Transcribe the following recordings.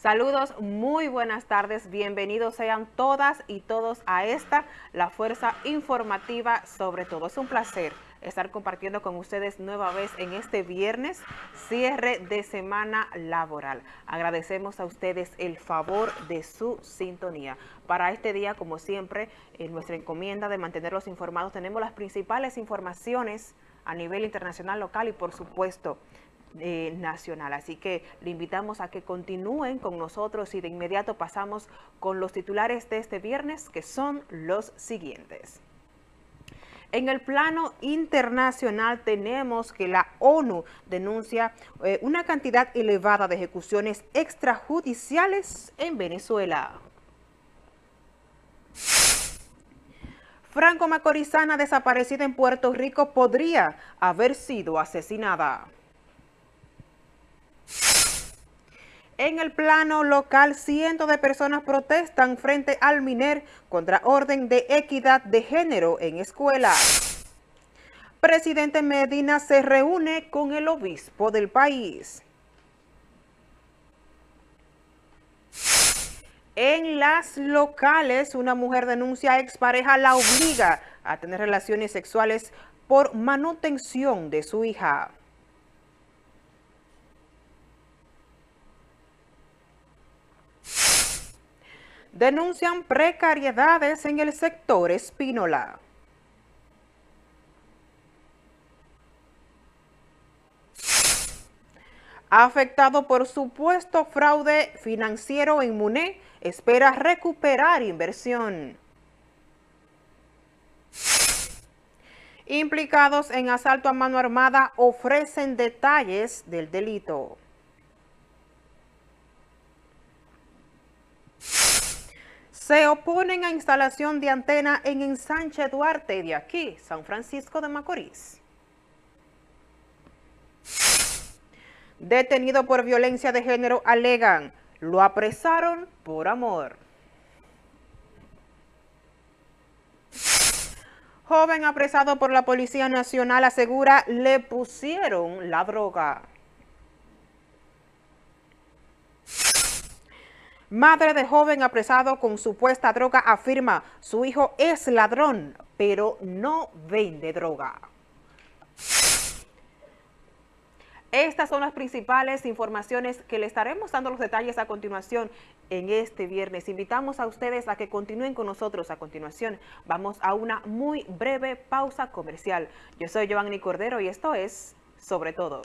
Saludos, muy buenas tardes, bienvenidos sean todas y todos a esta, la Fuerza Informativa sobre todo. Es un placer estar compartiendo con ustedes nueva vez en este viernes, cierre de semana laboral. Agradecemos a ustedes el favor de su sintonía. Para este día, como siempre, en nuestra encomienda de mantenerlos informados, tenemos las principales informaciones a nivel internacional, local y por supuesto eh, nacional. Así que le invitamos a que continúen con nosotros y de inmediato pasamos con los titulares de este viernes que son los siguientes. En el plano internacional tenemos que la ONU denuncia eh, una cantidad elevada de ejecuciones extrajudiciales en Venezuela. Franco Macorizana, desaparecida en Puerto Rico, podría haber sido asesinada. En el plano local, cientos de personas protestan frente al MINER contra orden de equidad de género en escuelas. Presidente Medina se reúne con el obispo del país. En las locales, una mujer denuncia a expareja la obliga a tener relaciones sexuales por manutención de su hija. Denuncian precariedades en el sector espínola. Afectado por supuesto fraude financiero en MUNE, espera recuperar inversión. Implicados en asalto a mano armada ofrecen detalles del delito. Se oponen a instalación de antena en Ensanche Duarte de aquí, San Francisco de Macorís. Detenido por violencia de género, alegan, lo apresaron por amor. Joven apresado por la Policía Nacional asegura le pusieron la droga. Madre de joven apresado con supuesta droga afirma su hijo es ladrón, pero no vende droga. Estas son las principales informaciones que le estaremos dando los detalles a continuación en este viernes. Invitamos a ustedes a que continúen con nosotros. A continuación vamos a una muy breve pausa comercial. Yo soy Giovanni Cordero y esto es Sobre Todo.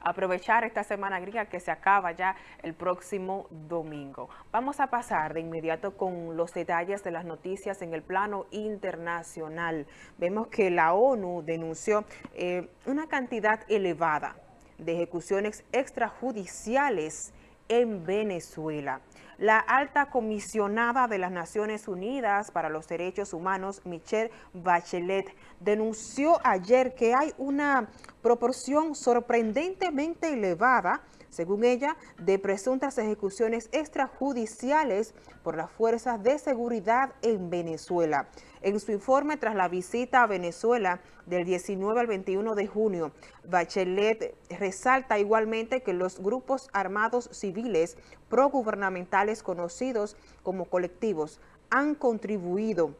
Aprovechar esta semana griega que se acaba ya el próximo domingo. Vamos a pasar de inmediato con los detalles de las noticias en el plano internacional. Vemos que la ONU denunció eh, una cantidad elevada de ejecuciones extrajudiciales en Venezuela. La alta comisionada de las Naciones Unidas para los Derechos Humanos, Michelle Bachelet, denunció ayer que hay una proporción sorprendentemente elevada según ella, de presuntas ejecuciones extrajudiciales por las fuerzas de seguridad en Venezuela. En su informe tras la visita a Venezuela del 19 al 21 de junio, Bachelet resalta igualmente que los grupos armados civiles progubernamentales conocidos como colectivos han contribuido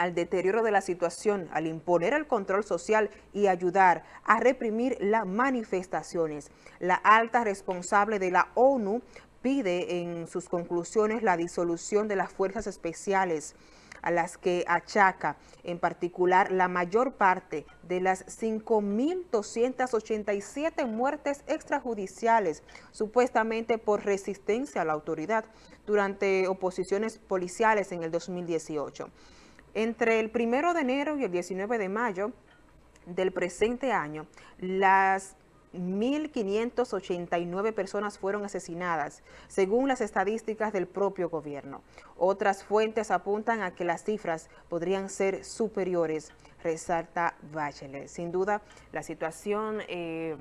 al deterioro de la situación, al imponer el control social y ayudar a reprimir las manifestaciones. La alta responsable de la ONU pide en sus conclusiones la disolución de las fuerzas especiales a las que achaca en particular la mayor parte de las 5.287 muertes extrajudiciales supuestamente por resistencia a la autoridad durante oposiciones policiales en el 2018. Entre el 1 de enero y el 19 de mayo del presente año, las 1.589 personas fueron asesinadas, según las estadísticas del propio gobierno. Otras fuentes apuntan a que las cifras podrían ser superiores, resalta Bachelet. Sin duda, la situación eh,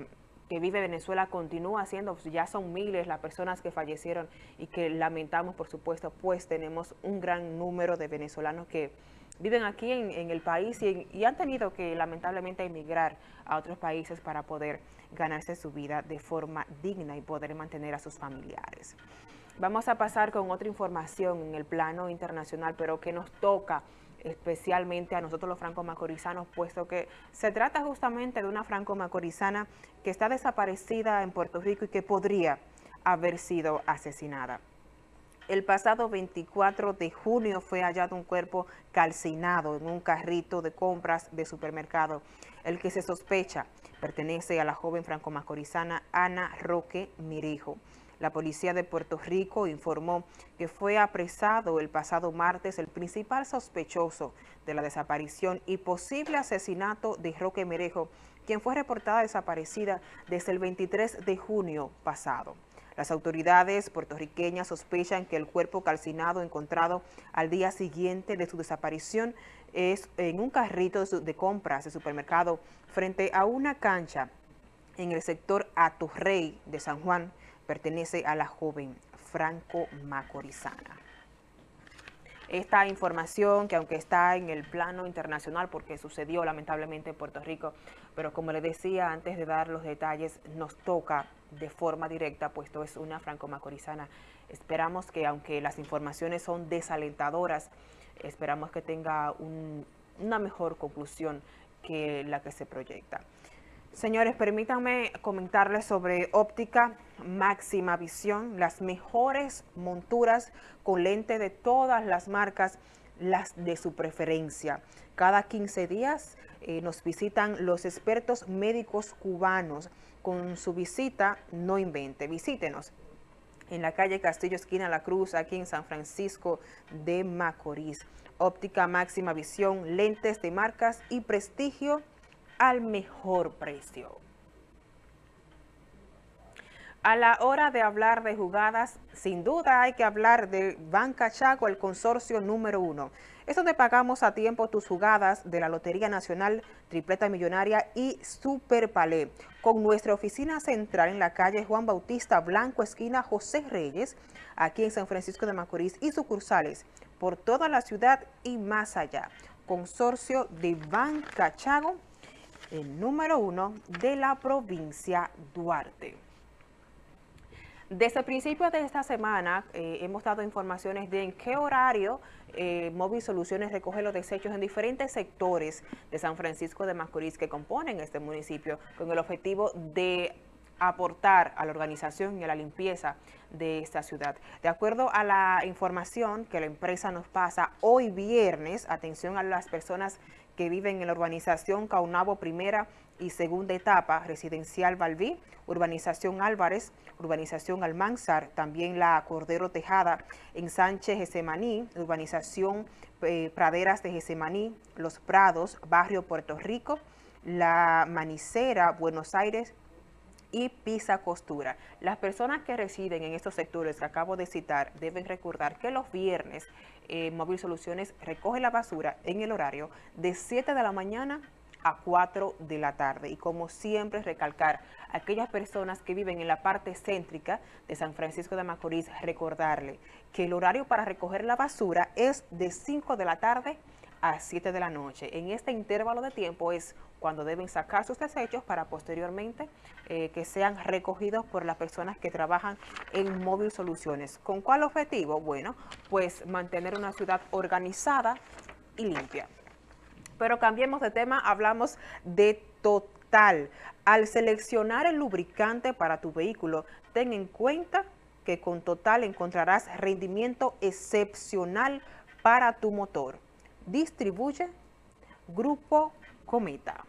que vive Venezuela continúa siendo, ya son miles las personas que fallecieron y que lamentamos, por supuesto, pues tenemos un gran número de venezolanos que viven aquí en, el país y, han tenido que lamentablemente emigrar a otros países para poder ganarse su vida de forma digna y poder mantener a sus familiares. Vamos a pasar con otra información en el plano internacional, pero que nos toca especialmente a nosotros los franco-macorizanos, puesto que se trata justamente de una franco-macorizana que está desaparecida en Puerto Rico y que podría haber sido asesinada. El pasado 24 de junio fue hallado un cuerpo calcinado en un carrito de compras de supermercado. El que se sospecha pertenece a la joven franco-macorizana Ana Roque Mirijo. La policía de Puerto Rico informó que fue apresado el pasado martes el principal sospechoso de la desaparición y posible asesinato de Roque Mirijo, quien fue reportada desaparecida desde el 23 de junio pasado. Las autoridades puertorriqueñas sospechan que el cuerpo calcinado encontrado al día siguiente de su desaparición es en un carrito de compras de supermercado frente a una cancha en el sector Aturrey de San Juan, pertenece a la joven Franco Macorizana. Esta información que aunque está en el plano internacional porque sucedió lamentablemente en Puerto Rico, pero como le decía antes de dar los detalles, nos toca de forma directa, puesto es una franco-macorizana. Esperamos que aunque las informaciones son desalentadoras, esperamos que tenga una mejor conclusión que la que se proyecta. Señores, permítanme comentarles sobre óptica máxima visión, las mejores monturas con lente de todas las marcas, las de su preferencia. Cada 15 días eh, nos visitan los expertos médicos cubanos. Con su visita, no invente, visítenos en la calle Castillo, esquina La Cruz, aquí en San Francisco de Macorís. Óptica máxima visión, lentes de marcas y prestigio al mejor precio. A la hora de hablar de jugadas, sin duda hay que hablar de Banca Chaco, el consorcio número uno. Es donde pagamos a tiempo tus jugadas de la Lotería Nacional, Tripleta Millonaria y Super Palé. Con nuestra oficina central en la calle Juan Bautista Blanco, esquina José Reyes, aquí en San Francisco de Macorís y sucursales por toda la ciudad y más allá. Consorcio de Banca Chago el número uno de la provincia Duarte. Desde el principio de esta semana eh, hemos dado informaciones de en qué horario eh, Móvil Soluciones recoge los desechos en diferentes sectores de San Francisco de Macorís que componen este municipio con el objetivo de aportar a la organización y a la limpieza de esta ciudad. De acuerdo a la información que la empresa nos pasa hoy viernes, atención a las personas que viven en la urbanización Caunabo primera y segunda etapa, residencial Balbí, urbanización Álvarez, urbanización Almanzar, también la Cordero Tejada en Sánchez Gesemaní, urbanización eh, Praderas de Gesemaní, Los Prados, barrio Puerto Rico, la Manicera, Buenos Aires, y Pisa Costura. Las personas que residen en estos sectores que acabo de citar deben recordar que los viernes eh, Móvil Soluciones recoge la basura en el horario de 7 de la mañana a 4 de la tarde. Y como siempre, recalcar a aquellas personas que viven en la parte céntrica de San Francisco de Macorís, recordarle que el horario para recoger la basura es de 5 de la tarde 7 de la noche. En este intervalo de tiempo es cuando deben sacar sus desechos para posteriormente eh, que sean recogidos por las personas que trabajan en Móvil Soluciones. ¿Con cuál objetivo? Bueno, pues mantener una ciudad organizada y limpia. Pero cambiemos de tema, hablamos de Total. Al seleccionar el lubricante para tu vehículo, ten en cuenta que con Total encontrarás rendimiento excepcional para tu motor distribuye Grupo Cometa.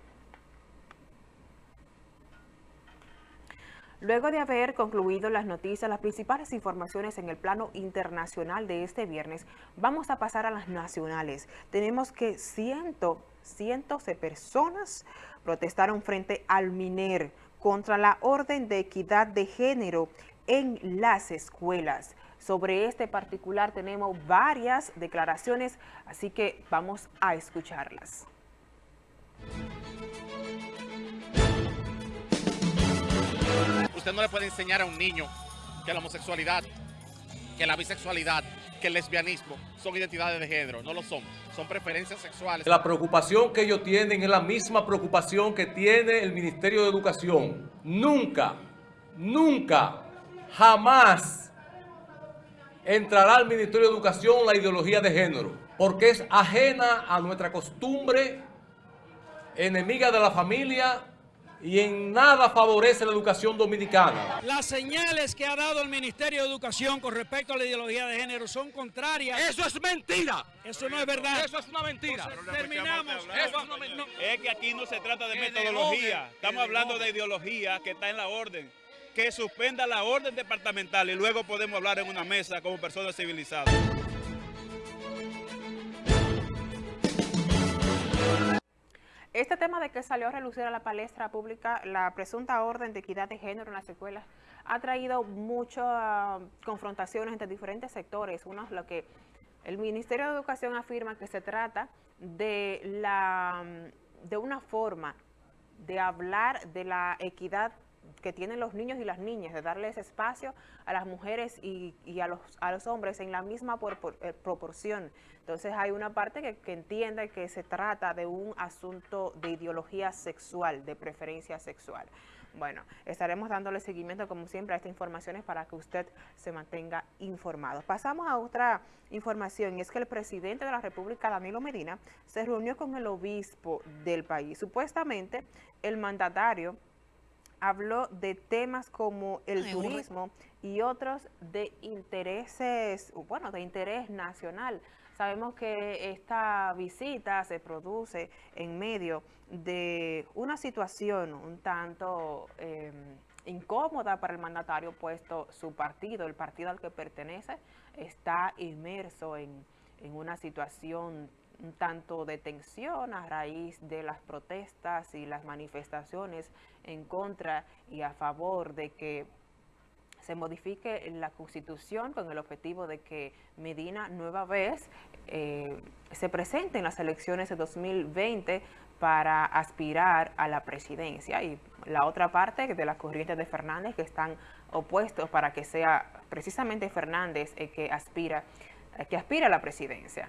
Luego de haber concluido las noticias, las principales informaciones en el plano internacional de este viernes, vamos a pasar a las nacionales. Tenemos que cientos, cientos de personas protestaron frente al MINER contra la orden de equidad de género en las escuelas. Sobre este particular tenemos varias declaraciones, así que vamos a escucharlas. Usted no le puede enseñar a un niño que la homosexualidad, que la bisexualidad, que el lesbianismo son identidades de género, no lo son, son preferencias sexuales. La preocupación que ellos tienen es la misma preocupación que tiene el Ministerio de Educación. Nunca, nunca, jamás entrará al Ministerio de Educación la ideología de género, porque es ajena a nuestra costumbre, enemiga de la familia y en nada favorece la educación dominicana. Las señales que ha dado el Ministerio de Educación con respecto a la ideología de género son contrarias. ¡Eso es mentira! Eso no es verdad. Eso es una mentira. terminamos. es, que aquí no se trata de metodología. Estamos hablando de ideología que está en la orden. Que suspenda la orden departamental y luego podemos hablar en una mesa como personas civilizadas. Este tema de que salió a relucir a la palestra pública la presunta orden de equidad de género en las escuelas ha traído muchas confrontaciones entre diferentes sectores. Uno es lo que el Ministerio de Educación afirma que se trata de, la, de una forma de hablar de la equidad que tienen los niños y las niñas, de darles espacio a las mujeres y, a, los, a los hombres en la misma eh, proporción. Entonces hay una parte que, entiende que se trata de un asunto de ideología sexual, de preferencia sexual. Bueno, estaremos dándole seguimiento como siempre a estas informaciones para que usted se mantenga informado. Pasamos a otra información y es que el presidente de la República, Danilo Medina, se reunió con el obispo del país. Supuestamente el mandatario habló de temas como el turismo y otros de intereses, bueno, de interés nacional. Sabemos que esta visita se produce en medio de una situación un tanto em, incómoda para el mandatario, puesto su partido, el partido al que pertenece, está inmerso en, en una situación un tanto de tensión a raíz de las protestas y las manifestaciones en contra y a favor de que se modifique la Constitución con el objetivo de que Medina nueva vez eh, se presente en las elecciones de 2020 para aspirar a la presidencia y la otra parte de las corrientes de Fernández que están opuestos para que sea precisamente Fernández el que aspira, el que aspira a la presidencia.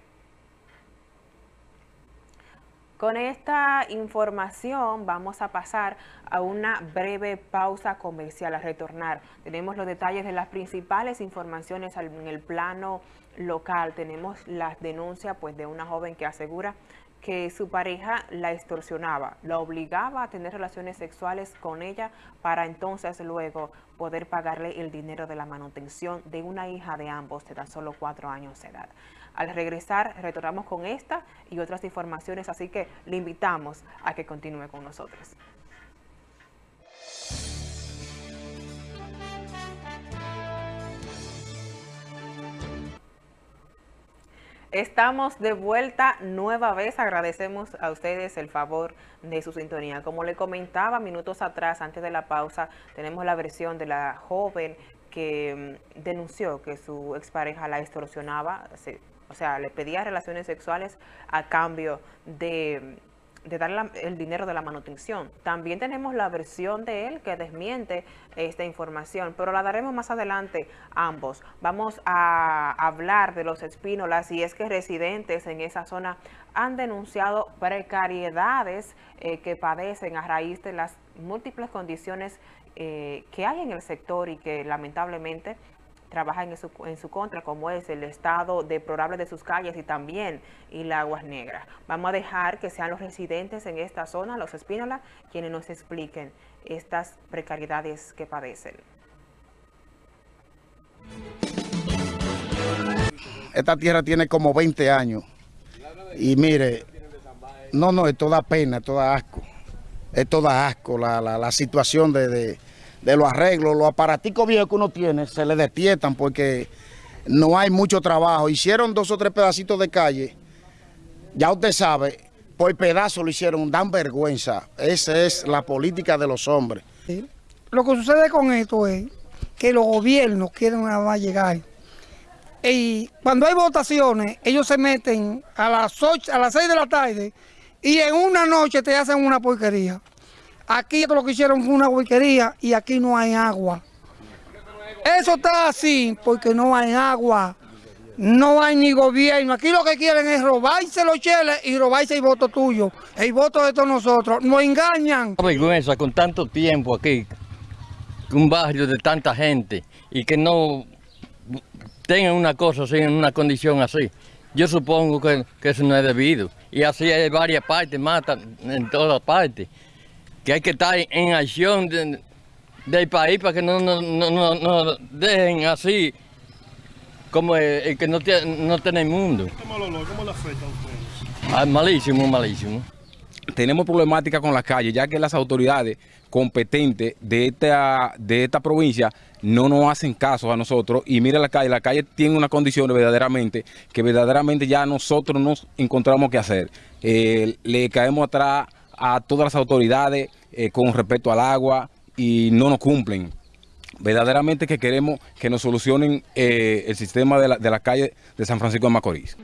Con esta información vamos a pasar a una breve pausa comercial. A retornar, tenemos los detalles de las principales informaciones en el plano local. Tenemos las denuncias pues, de una joven que asegura que su pareja la extorsionaba, la obligaba a tener relaciones sexuales con ella para entonces luego poder pagarle el dinero de la manutención de una hija de ambos de tan solo cuatro años de edad. Al regresar, retornamos con esta y otras informaciones, así que le invitamos a que continúe con nosotros. Estamos de vuelta nueva vez. Agradecemos a ustedes el favor de su sintonía. Como le comentaba minutos atrás, antes de la pausa, tenemos la versión de la joven que mm, denunció que su expareja la extorsionaba, o sea, le pedía relaciones sexuales a cambio de, de darle el dinero de la manutención. También tenemos la versión de él que desmiente esta información, pero la daremos más adelante ambos. Vamos a hablar de los espínolas y es que residentes en esa zona han denunciado precariedades eh, que padecen a raíz de las múltiples condiciones eh, que hay en el sector y que lamentablemente trabaja en su, en su contra, como es el estado deplorable de sus calles y también y las aguas negras. Vamos a dejar que sean los residentes en esta zona, los Espínola, quienes nos expliquen estas precariedades que padecen. Esta tierra tiene como 20 años y mire, no, no, es toda pena, es toda asco, es toda asco la, la, situación de de los arreglos, los aparaticos viejos que uno tiene, se le despiertan porque no hay mucho trabajo. Hicieron dos o tres pedacitos de calle, ya usted sabe, por pedazo lo hicieron, dan vergüenza. Esa es la política de los hombres. Lo que sucede con esto es que los gobiernos quieren nada más llegar. Y cuando hay votaciones, ellos se meten a las, 8, a las 6 de la tarde y en una noche te hacen una porquería. Aquí lo que hicieron fue una huiquería y aquí no hay agua. Eso está así porque no hay agua. No hay ni gobierno. Aquí lo que quieren es robarse los cheles y robarse el voto tuyo, el voto de todos nosotros. Nos engañan. vergüenza con tanto tiempo aquí, un barrio de tanta gente y que no tengan una cosa así, en una condición así. Yo supongo que, que eso no es debido. Y así hay varias partes, matan en todas partes. Que hay que estar en acción de- del país para que no, no, no, no- no dejen así como el, el que no, tiene, no tiene mundo. ¿Cómo lo, cómo lo afecta a ustedes? Ah, malísimo, malísimo. tenemos problemática con las calles, ya que las autoridades competentes de esta, de esta provincia no nos hacen caso a nosotros. Y mira la calle, la calle tiene unas condiciones verdaderamente que verdaderamente ya nosotros nos encontramos que hacer. Eh, le caemos atrás a todas las autoridades eh, con respecto al agua y no nos cumplen. Verdaderamente que queremos que nos solucionen eh, el sistema de la, de la calle de San Francisco de Macorís.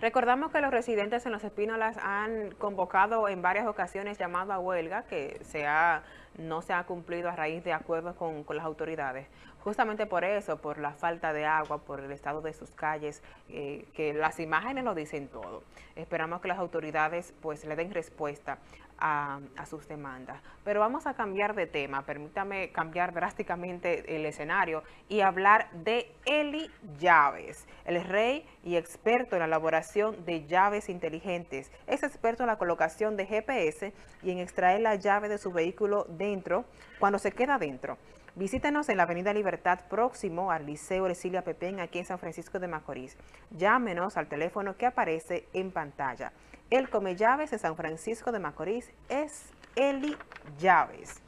Recordamos que los residentes en Los Espínolas han convocado en varias ocasiones llamado a huelga que se ha, no se ha cumplido a raíz de acuerdos con, con las autoridades. Justamente por eso, por la falta de agua, por el estado de sus calles, eh, que las imágenes lo dicen todo. Esperamos que las autoridades pues le den respuesta a, sus demandas. Pero vamos a cambiar de tema, permítame cambiar drásticamente el escenario y hablar de Eli Llaves, el rey y experto en la elaboración de llaves inteligentes. Es experto en la colocación de GPS y en extraer la llave de su vehículo dentro, cuando se queda dentro. Visítenos en la Avenida Libertad próximo al Liceo Ercilia Pepén aquí en San Francisco de Macorís. Llámenos al teléfono que aparece en pantalla. El Come Llaves de San Francisco de Macorís es Eli Llaves.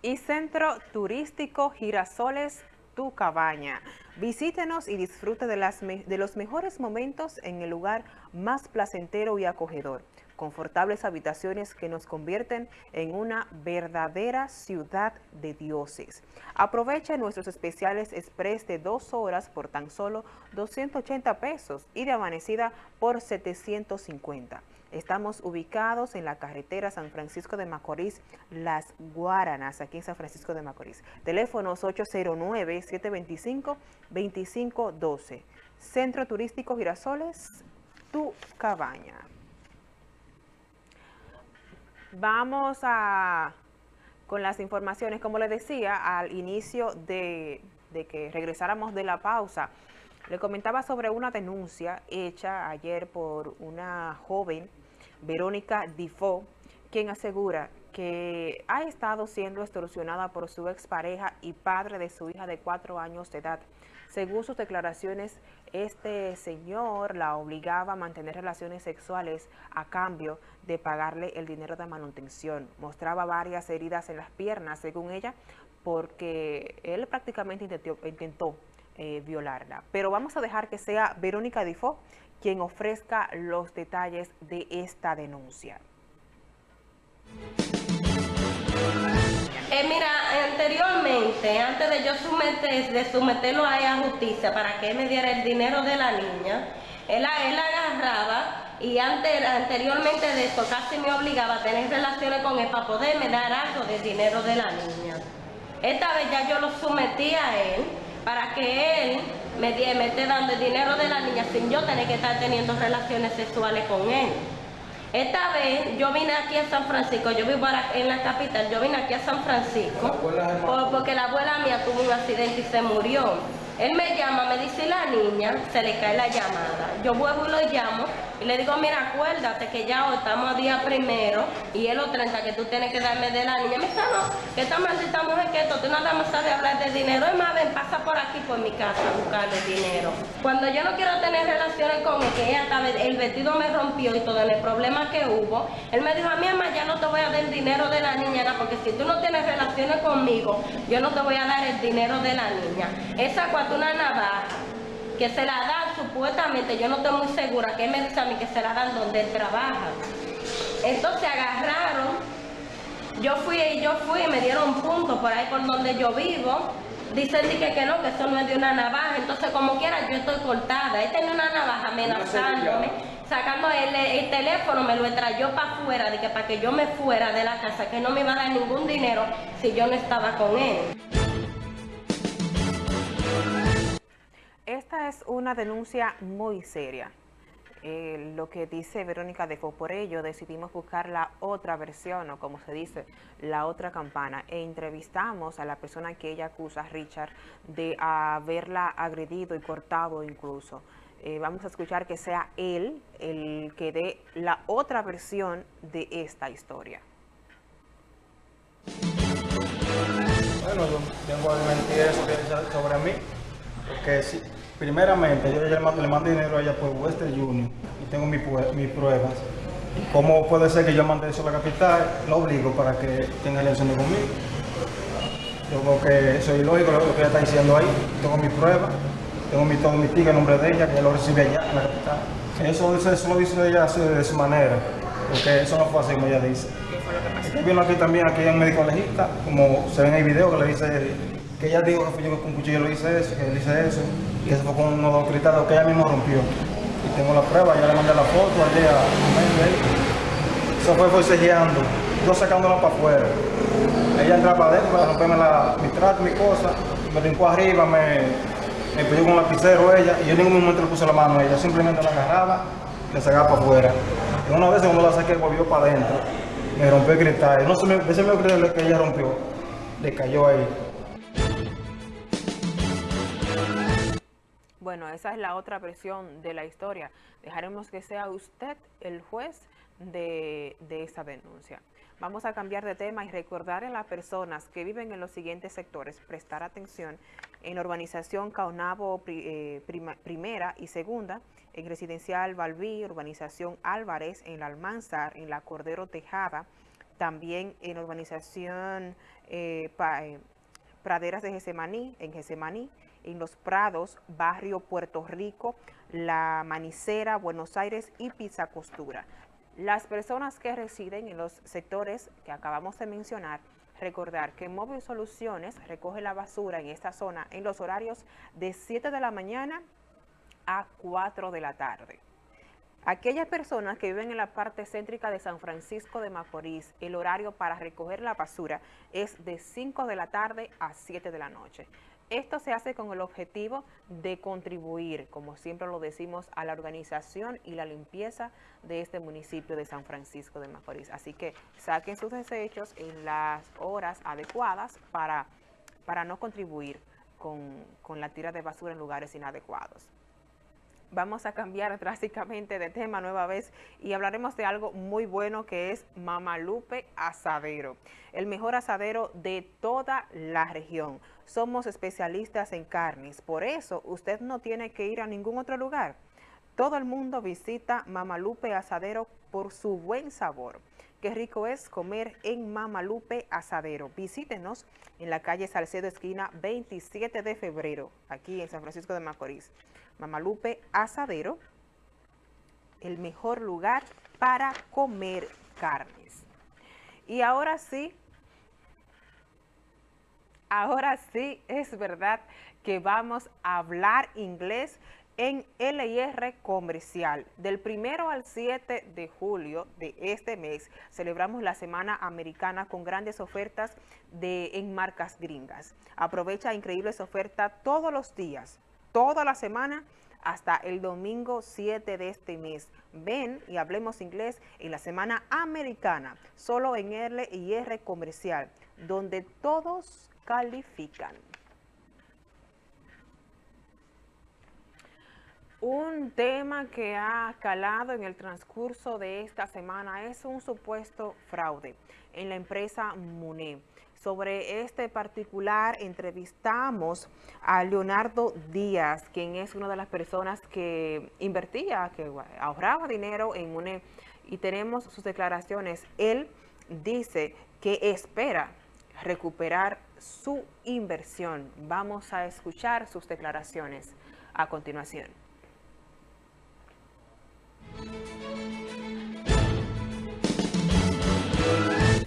Y Centro Turístico Girasoles Tu Cabaña. Visítenos y disfrute de, de los mejores momentos en el lugar más placentero y acogedor. Confortables habitaciones que nos convierten en una verdadera ciudad de dioses. Aprovecha nuestros especiales express de dos horas por tan solo 280 pesos y de amanecida por 750. Estamos ubicados en la carretera San Francisco de Macorís, Las Guaranas, aquí en San Francisco de Macorís. Teléfonos 809-725-2512. Centro Turístico Girasoles, Tu Cabaña. Vamos a con las informaciones, como les decía al inicio de, de que regresáramos de la pausa, le comentaba sobre una denuncia hecha ayer por una joven, Verónica Difo, quien asegura que ha estado siendo extorsionada por su expareja y padre de su hija de cuatro años de edad. Según sus declaraciones, este señor la obligaba a mantener relaciones sexuales a cambio de pagarle el dinero de manutención. Mostraba varias heridas en las piernas, según ella, porque él prácticamente intentó, eh, violarla. Pero vamos a dejar que sea Verónica Difo quien ofrezca los detalles de esta denuncia. Eh, mira, anteriormente, antes de yo someter, de someterlo a ella a justicia para que él me diera el dinero de la niña, él, él agarraba y antes, anteriormente de esto casi me obligaba a tener relaciones con él para poderme dar algo del dinero de la niña. Esta vez ya yo lo sometí a él para que él me, me esté dando el dinero de la niña sin yo tener que estar teniendo relaciones sexuales con él. Esta vez yo vine aquí a San Francisco, yo vivo en la capital, yo vine aquí a San Francisco por- porque la abuela mía tuvo un accidente y se murió. Él me llama, me dice la niña, se le cae la llamada. Yo vuelvo y lo llamo y le digo, mira, acuérdate que ya hoy estamos a día primero y es los 30 que tú tienes que darme de la niña. Me dice, no, que esta maldita mujer que esto, tú nada más sabes hablar de dinero. Es más, ven, pasa por aquí por mi casa a buscarle dinero. Cuando yo no quiero tener relaciones con él, que ella estaba, el vestido me rompió y todo el problema que hubo, él me dijo, a mí, mamá, ya no te voy a dar el dinero de la niña, porque si tú no tienes relaciones conmigo, yo no te voy a dar el dinero de la niña. Esa cuatro una navaja que se la dan supuestamente, yo no estoy muy segura, que él me dice a mí que se la dan donde él trabaja. Entonces agarraron, yo fui y yo fui me dieron puntos por ahí por donde yo vivo. Dicen di que, que no, que eso no es de una navaja. Entonces, como quiera, yo estoy cortada. Él tenía una navaja amenazándome, sacando, él el, teléfono me lo trayó para afuera, para que yo me fuera de la casa, que no me iba a dar ningún dinero si yo no estaba con él. Esta es una denuncia muy seria. Eh, lo que dice Verónica Defo, por ello decidimos buscar la otra versión, o como se dice, la otra campana, e entrevistamos a la persona que ella acusa, Richard, de haberla agredido y cortado incluso. Eh, vamos a escuchar que sea él el que dé la otra versión de esta historia. Bueno, a mentir eso sobre mí, porque sí, primeramente yo le mando, le mando dinero a ella por Western Union y tengo mis, pruebas. ¿Cómo puede ser que yo mande eso a la capital? Lo obligo para que tenga relación conmigo. Yo creo que eso es ilógico lo que ella está diciendo ahí. Tengo mis pruebas, tengo mi, todo mi ticket en nombre de ella, que lo recibe allá en la capital. Eso, eso lo dice ella de su manera, porque eso no fue así como ella dice. ¿Qué fue lo que pasó? Estoy viendo aquí también, aquí en médico legista, como se ve en el video que le dice que ella dijo que fue yo que con cuchillo lo hice eso, que él hice eso, y eso fue con unos dos cristales que ella mismo rompió. Y tengo la prueba, ya le mandé la foto al día, Eso fue forcejeando, yo sacándola para afuera. Ella entraba adentro para romperme la, mi trato, mi cosa, me brincó arriba, me, me pidió con un lapicero ella, y yo en ningún momento le puse la mano a ella, simplemente la agarraba y la sacaba para afuera. Y una vez cuando la saqué, volvió para adentro, me rompió el cristal. No ese me que ella rompió, le cayó ahí. Bueno, esa es la otra versión de la historia. Dejaremos que sea usted el juez de, esa denuncia. Vamos a cambiar de tema y recordar a las personas que viven en los siguientes sectores, prestar atención en la urbanización Caonabo eh, primera y segunda, en residencial Balbí, urbanización Álvarez, en la Almanzar, en la Cordero Tejada, también en urbanización eh, eh, Praderas de Gesemaní, en Gesemaní, en Los Prados, Barrio Puerto Rico, La Manicera, Buenos Aires y Pizza Costura. Las personas que residen en los sectores que acabamos de mencionar, recordar que Móvil Soluciones recoge la basura en esta zona en los horarios de 7 de la mañana a 4 de la tarde. Aquellas personas que viven en la parte céntrica de San Francisco de Macorís, el horario para recoger la basura es de 5 de la tarde a 7 de la noche. Esto se hace con el objetivo de contribuir, como siempre lo decimos, a la organización y la limpieza de este municipio de San Francisco de Macorís. Así que saquen sus desechos en las horas adecuadas para, para no contribuir con, con la tira de basura en lugares inadecuados vamos a cambiar drásticamente de tema nueva vez y hablaremos de algo muy bueno que es Mamalupe Asadero, el mejor asadero de toda la región. Somos especialistas en carnes, por eso usted no tiene que ir a ningún otro lugar. Todo el mundo visita Mamalupe Asadero por su buen sabor. Qué rico es comer en Mamalupe Asadero. Visítenos en la calle Salcedo, esquina 27 de febrero, aquí en San Francisco de Macorís. Mamalupe Asadero, el mejor lugar para comer carnes. Y ahora sí, ahora sí es verdad que vamos a hablar inglés en LIR Comercial. Del primero al 7 de julio de este mes celebramos la Semana Americana con grandes ofertas de, en marcas gringas. Aprovecha increíbles ofertas todos los días toda la semana hasta el domingo 7 de este mes. Ven y hablemos inglés en la semana americana, solo en L y R comercial, donde todos califican. Un tema que ha calado en el transcurso de esta semana es un supuesto fraude en la empresa MUNE. Sobre este particular entrevistamos a Leonardo Díaz, quien es una de las personas que invertía, que ahorraba dinero en MUNE y tenemos sus declaraciones. Él dice que espera recuperar su inversión. Vamos a escuchar sus declaraciones a continuación.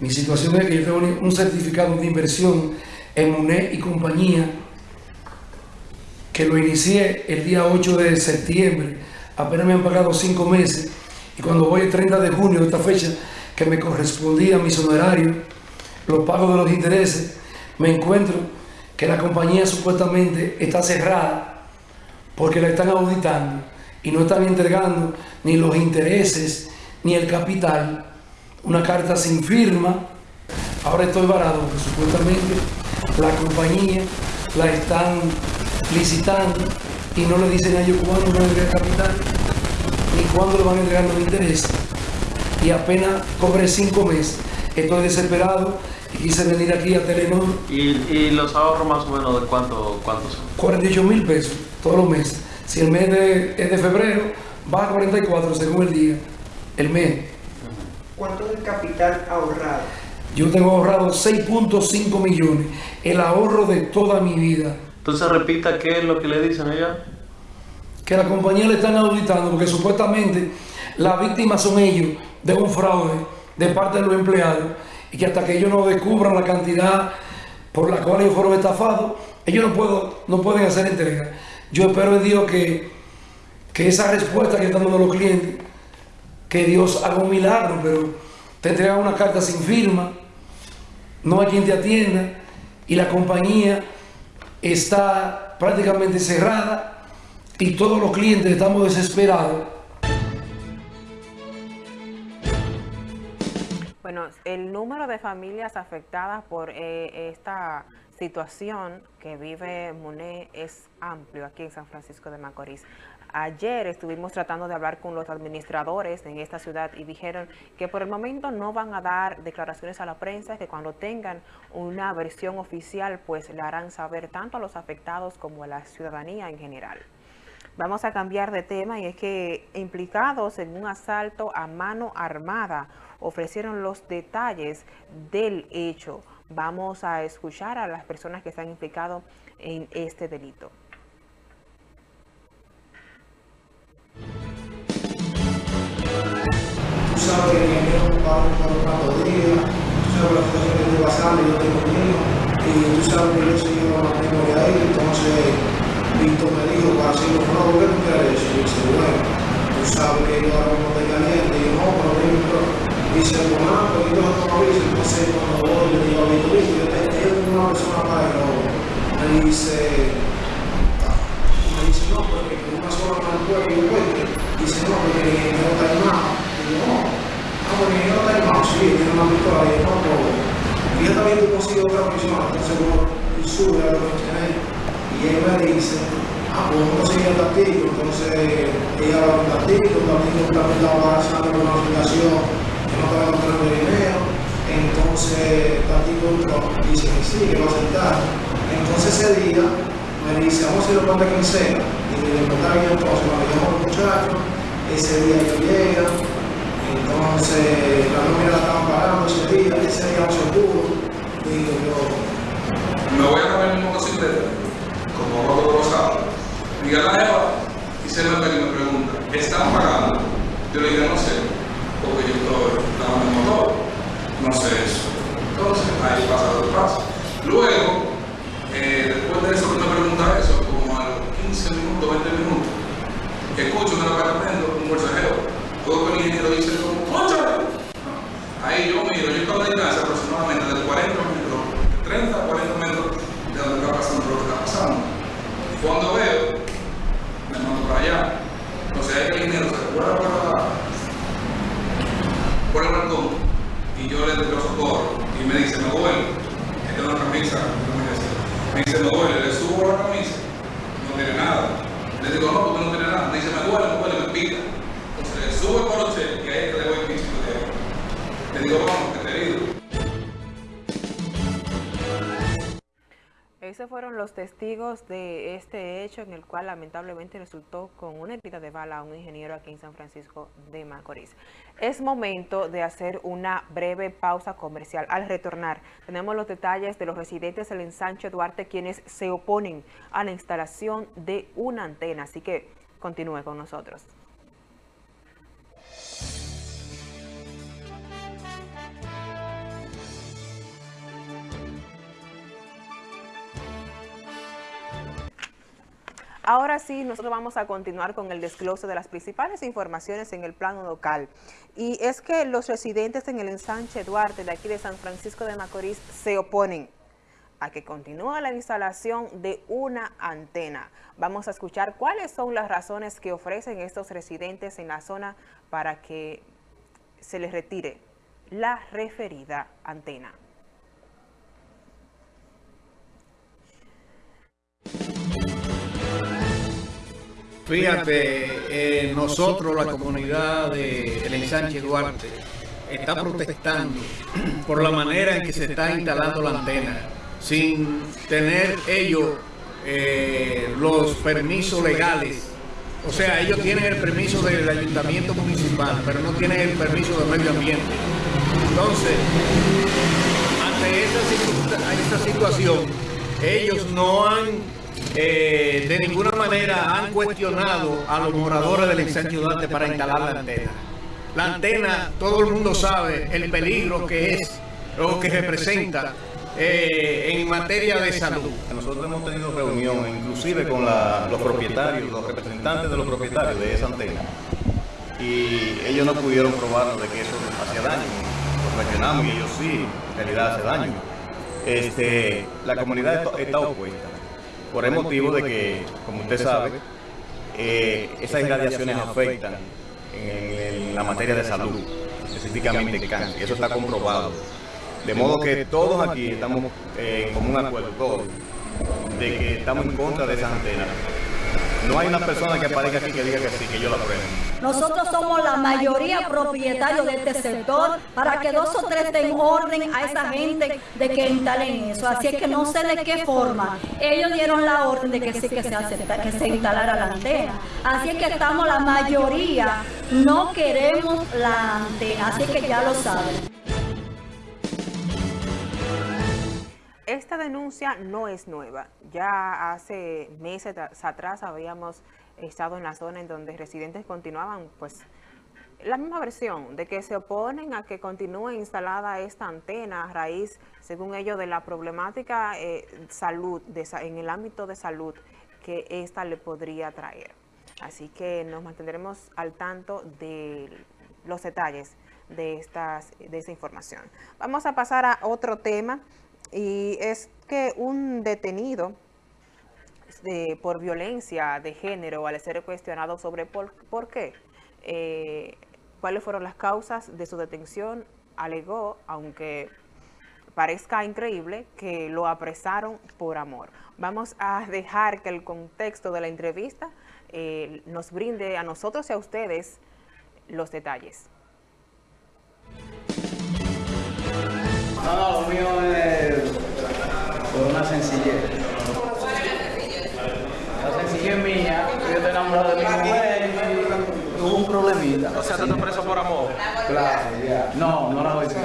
Mi situación es que yo tengo un certificado de inversión en UNE y compañía que lo inicié el día 8 de septiembre. Apenas me han pagado cinco meses Y cuando voy el 30 de junio, esta fecha que me correspondía a mis honorarios, los pagos de los intereses, me encuentro que la compañía supuestamente está cerrada porque la están auditando y no están entregando ni los intereses ni el capital, una carta sin firma. Ahora estoy varado porque supuestamente la compañía la están licitando y no le dicen a ellos cuándo van a entregar capital ni cuándo le van a entregar los intereses. Y apenas cobré cinco meses. Estoy desesperado y quise venir aquí a Telenor. ¿Y, los ahorros más o menos de cuánto, cuánto son? 48 mil pesos todos los meses. Si el mes de, es de febrero, va a 44 según el día, el mes. ¿Cuánto es el capital ahorrado? Yo tengo ahorrado 6.5 millones, el ahorro de toda mi vida. Entonces repita qué es lo que le dicen allá. Que la compañía le están auditando porque supuestamente las víctimas son ellos de un fraude de parte de los empleados y que hasta que ellos no descubran la cantidad por la cual ellos fueron estafados, ellos no, puedo, no pueden hacer entrega. Yo espero en Dios que, que esa respuesta que están dando los clientes, que Dios haga un milagro, pero te entregan una carta sin firma, no hay quien te atienda y la compañía está prácticamente cerrada y todos los clientes estamos desesperados. Bueno, el número de familias afectadas por eh, esta situación que vive Monet es amplio aquí en San Francisco de Macorís. Ayer estuvimos tratando de hablar con los administradores en esta ciudad y dijeron que por el momento no van a dar declaraciones a la prensa, que cuando tengan una versión oficial pues le harán saber tanto a los afectados como a la ciudadanía en general. Vamos a cambiar de tema y es que implicados en un asalto a mano armada ofrecieron los detalles del hecho. Vamos a escuchar a las personas que están implicados en este delito. Tú sabes que mi amigo va por cuatro días, tú sabes la situación que estoy pasando, yo tengo niño, y tú sabes que yo soy una memoria de ahí, entonces Víctor me dijo para hacerlo, no, ¿por qué tú quieres eso? Y dice, bueno, tú sabes que yo ahora mismo estoy caliente, y yo no, pero dime, dice, bueno, porque yo no dice, entonces cuando voy, le digo a hijo, yo tengo una persona para el robo. Me dice, me dice, no, porque una sola mano puede que yo cuente. Dice, no, porque el no está animado. Digo, no, no, porque el no está animado, sí, tiene una pistola, y no, pero y yo también consigo otra persona, entonces bueno, y sube a lo que tiene y él me dice, ah, pues a seguir el tactico, entonces ella va a un tactico, también la va a hacer una aplicación no estaba encontrando dinero, entonces entró, dice que sí, que va a aceptar. Entonces ese día me dice, vamos a hacer el de quincena, y le contar bien entonces, a los muchachos, ese día que llega, entonces la nómina la estaban parando ese día, ese día no se pudo, digo yo. Me voy a cambiar mi motocicleta, como robo rosado. Miguel la Eva, y se me pregunta, ¿están pagando? Yo le dije, no sé porque yo estoy dando el motor, no sé eso. Entonces, ahí pasa lo que pasa. Luego, eh, después de eso que me pregunta eso, como a los 15 minutos, 20 minutos, escucho en el apartamento un mensajero, todo el ingeniero dice como. Ahí yo miro, yo estaba de distancia aproximadamente de 40 metros, de 30 a 40 metros de donde está pasando lo que está pasando. Cuando veo, me mando para allá. Entonces ahí el ingeniero se recuerda para por el balcón y yo le doy socorro y me dice, me duele, esta es una camisa, me dice, me duele, le subo fueron los testigos de este hecho en el cual lamentablemente resultó con una herida de bala a un ingeniero aquí en San Francisco de Macorís. Es momento de hacer una breve pausa comercial. Al retornar, tenemos los detalles de los residentes del ensanche Duarte quienes se oponen a la instalación de una antena. Así que continúe con nosotros. Ahora sí, nosotros vamos a continuar con el desglose de las principales informaciones en el plano local. Y es que los residentes en el ensanche Duarte de aquí de San Francisco de Macorís se oponen a que continúe la instalación de una antena. Vamos a escuchar cuáles son las razones que ofrecen estos residentes en la zona para que se les retire la referida antena. Fíjate, eh, nosotros, la comunidad del ensanche Duarte, está protestando por la manera en que se está instalando la antena, sin tener ellos eh, los permisos legales. O sea, ellos tienen el permiso del ayuntamiento municipal, pero no tienen el permiso del medio ambiente. Entonces, ante esta, esta situación, ellos no han eh, de ninguna manera han cuestionado a los moradores del ensanche Duarte para instalar la antena. La antena, todo el mundo sabe el peligro que es o que representa eh, en materia de salud. Nosotros hemos tenido reunión, inclusive con los propietarios, los representantes de los propietarios de esa antena, y ellos no pudieron probarnos de que eso hacía daño. Lo cuestionamos y ellos sí, en realidad hace daño. Este, la comunidad está opuesta por el motivo de que, como usted sabe, eh, esas irradiaciones afectan en, la materia de salud, específicamente el cáncer, eso está comprobado. De modo que todos aquí estamos eh, en común acuerdo, todos, de que estamos en contra de esa antena. No hay una persona que aparezca aquí que diga que sí, que yo la apruebo. Nosotros somos la mayoría propietarios de este sector para que dos o tres den orden a esa gente de que instalen eso. Así es que no sé de qué forma. Ellos dieron la orden de que sí que se, acepta, que se instalara la antena. Así es que estamos la mayoría, no queremos la antena. Así que ya lo saben. Esta denuncia no es nueva. Ya hace meses atrás habíamos estado en la zona en donde residentes continuaban, pues, la misma versión de que se oponen a que continúe instalada esta antena a raíz, según ellos, de la problemática eh, salud, en el ámbito de salud que esta le podría traer. Así que nos mantendremos al tanto de los detalles de, estas, de esta información. Vamos a pasar a otro tema y es que un detenido de, por violencia de género al ser cuestionado sobre por, qué, eh, cuáles fueron las causas de su detención, alegó, aunque parezca increíble, que lo apresaron por amor. Vamos a dejar que el contexto de la entrevista eh, nos brinde a nosotros y a ustedes los detalles. No, no, por una sencillez. La sencillez mía, yo estoy enamorado de mi mujer y tuvo un problemita. O sea, tú estás preso por amor. Claro, ya. No, no la voy a decir.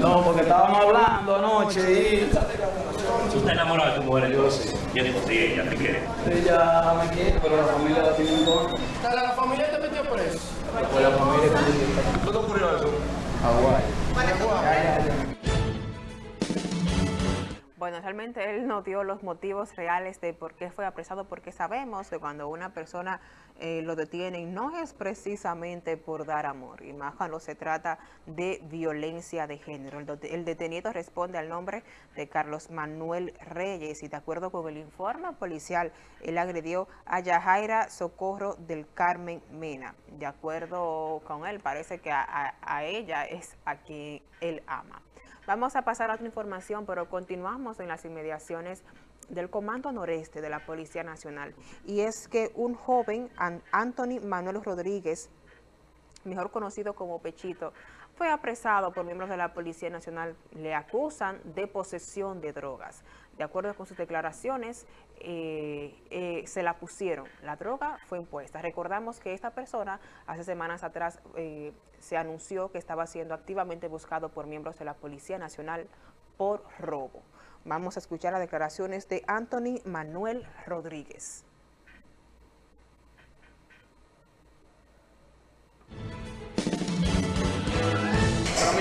No, porque estábamos hablando anoche y... Tú estás enamorado de tu mujer, yo sí. Yo digo, sí, ella te quiere. Ella me quiere, pero la familia la tiene en contra. ¿La familia te metió preso? Pues la familia ¿Cuándo ocurrió eso? Hawái. Bueno, realmente él no dio los motivos reales de por qué fue apresado, porque sabemos que cuando una persona eh, lo detienen no es precisamente por dar amor, y más cuando se trata de violencia de género. El, detenido responde al nombre de Carlos Manuel Reyes y de acuerdo con el informe policial, él agredió a Yajaira Socorro del Carmen Mena. De acuerdo con él, parece que a ella es a quien él ama. Vamos a pasar a otra información, pero continuamos en las inmediaciones del Comando Noreste de la Policía Nacional. Y es que un joven, Anthony Manuel Rodríguez, mejor conocido como Pechito, fue apresado por miembros de la Policía Nacional. Le acusan de posesión de drogas. De acuerdo con sus declaraciones, eh, eh, se la pusieron. La droga fue impuesta. Recordamos que esta persona hace semanas atrás eh, se anunció que estaba siendo activamente buscado por miembros de la Policía Nacional por robo. Vamos a escuchar las declaraciones de Anthony Manuel Rodríguez.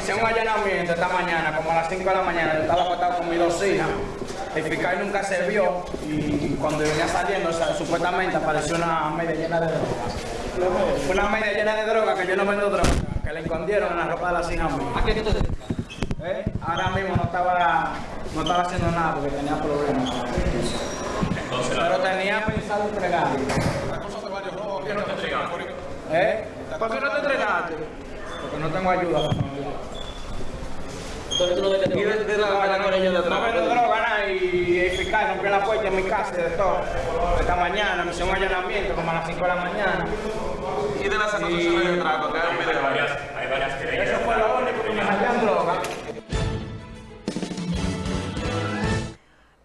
Pero un allanamiento esta mañana, como a las 5 de la mañana, estaba acostado con mis dos hijas el fiscal nunca se vio y cuando venía saliendo, o sea, supuestamente apareció una media llena de droga. Fue una media llena de droga que yo no vendo droga, que le escondieron en la ropa de la cina mía. ¿A qué tú te? ¿Eh? Ahora mismo no estaba, no estaba haciendo nada porque tenía problemas. Pero tenía pensado entregar. ¿Eh? ¿Por qué no te entregaste? Porque no tengo ayuda. Entonces tú no No vendes con ellos de no droga. vendo droga, nada, y el fiscal rompió la puerta en mi casa y de todo. Esta mañana me hicieron un allanamiento como a las 5 de la mañana. Y de las acusaciones de trato, que hay un video. Hay varias querellas. Eso fue lo único que me hallan droga.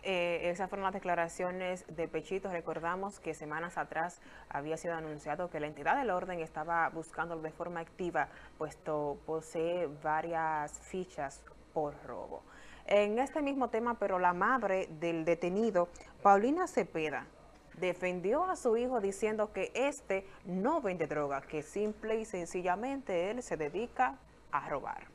Eh, esas fueron las declaraciones de Pechito. Recordamos que semanas atrás había sido anunciado que la entidad del orden estaba buscándolo de forma activa, puesto posee varias fichas por robo. En este mismo tema, pero la madre del detenido, Paulina Cepeda, defendió a su hijo diciendo que este no vende droga, que simple y sencillamente él se dedica a robar.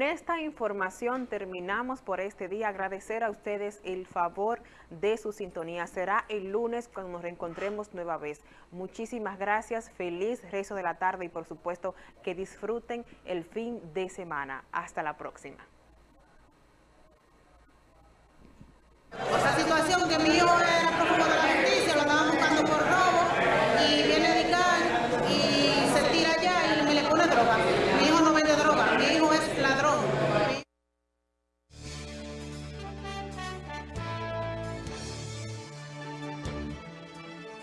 Con esta información terminamos por este día. Agradecer a ustedes el favor de su sintonía. Será el lunes cuando nos reencontremos nueva vez. Muchísimas gracias. Feliz rezo de la tarde y por supuesto que disfruten el fin de semana. Hasta la próxima.